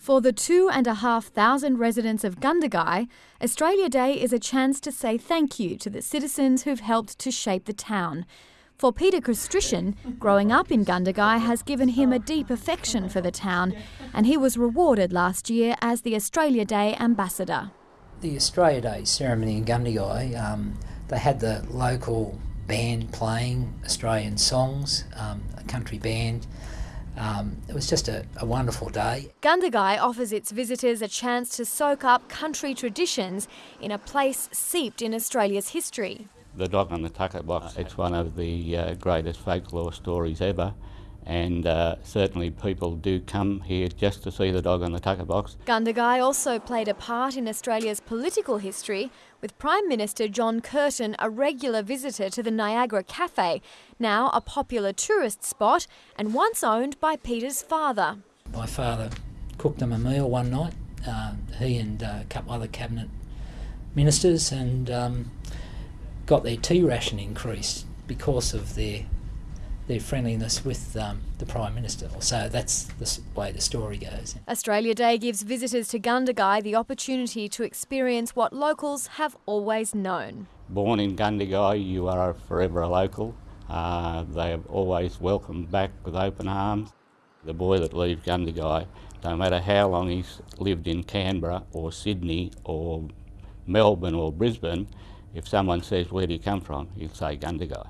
For the two and a half thousand residents of Gundagai, Australia Day is a chance to say thank you to the citizens who've helped to shape the town. For Peter Castrission, growing up in Gundagai has given him a deep affection for the town, and he was rewarded last year as the Australia Day ambassador. The Australia Day ceremony in Gundagai, um, they had the local band playing Australian songs, um, a country band. Um, it was just a, a, wonderful day. Gundagai offers its visitors a chance to soak up country traditions in a place seeped in Australia's history. The Dog on the Tucker Box, it's one of the uh, greatest folklore stories ever and uh, certainly people do come here just to see the dog on the tucker box. Gundagai also played a part in Australia's political history, with Prime Minister John Curtin a regular visitor to the Niagara Cafe, now a popular tourist spot and once owned by Peter's father. My father cooked them a meal one night, uh, he and uh, a couple other cabinet ministers, and um, got their tea ration increased because of their their friendliness with um, the Prime Minister. So that's the way the story goes. Australia Day gives visitors to Gundagai the opportunity to experience what locals have always known. Born in Gundagai, you are forever a local. Uh, they have always welcomed back with open arms. The boy that leaves Gundagai, no matter how long he's lived in Canberra or Sydney or Melbourne or Brisbane, if someone says, where do you come from, he'll say Gundagai.